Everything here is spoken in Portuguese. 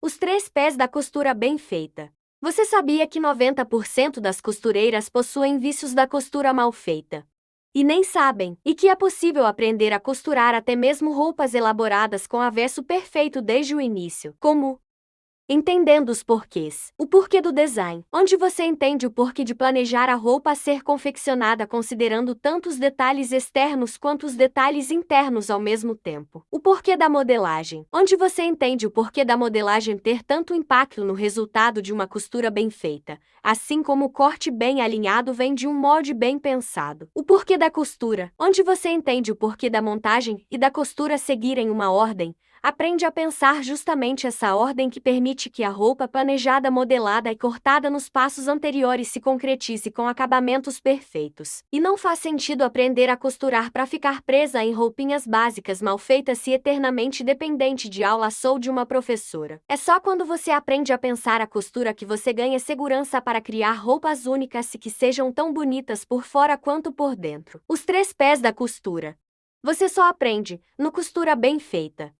Os três pés da costura bem feita. Você sabia que 90% das costureiras possuem vícios da costura mal feita? E nem sabem, e que é possível aprender a costurar até mesmo roupas elaboradas com avesso perfeito desde o início, como Entendendo os porquês. O porquê do design, onde você entende o porquê de planejar a roupa a ser confeccionada considerando tanto os detalhes externos quanto os detalhes internos ao mesmo tempo. O porquê da modelagem, onde você entende o porquê da modelagem ter tanto impacto no resultado de uma costura bem feita, assim como o corte bem alinhado vem de um molde bem pensado. O porquê da costura, onde você entende o porquê da montagem e da costura seguirem uma ordem, Aprende a pensar justamente essa ordem que permite que a roupa planejada, modelada e cortada nos passos anteriores se concretize com acabamentos perfeitos. E não faz sentido aprender a costurar para ficar presa em roupinhas básicas mal feitas e eternamente dependente de aula ou de uma professora. É só quando você aprende a pensar a costura que você ganha segurança para criar roupas únicas e que sejam tão bonitas por fora quanto por dentro. Os três pés da costura. Você só aprende no costura bem feita.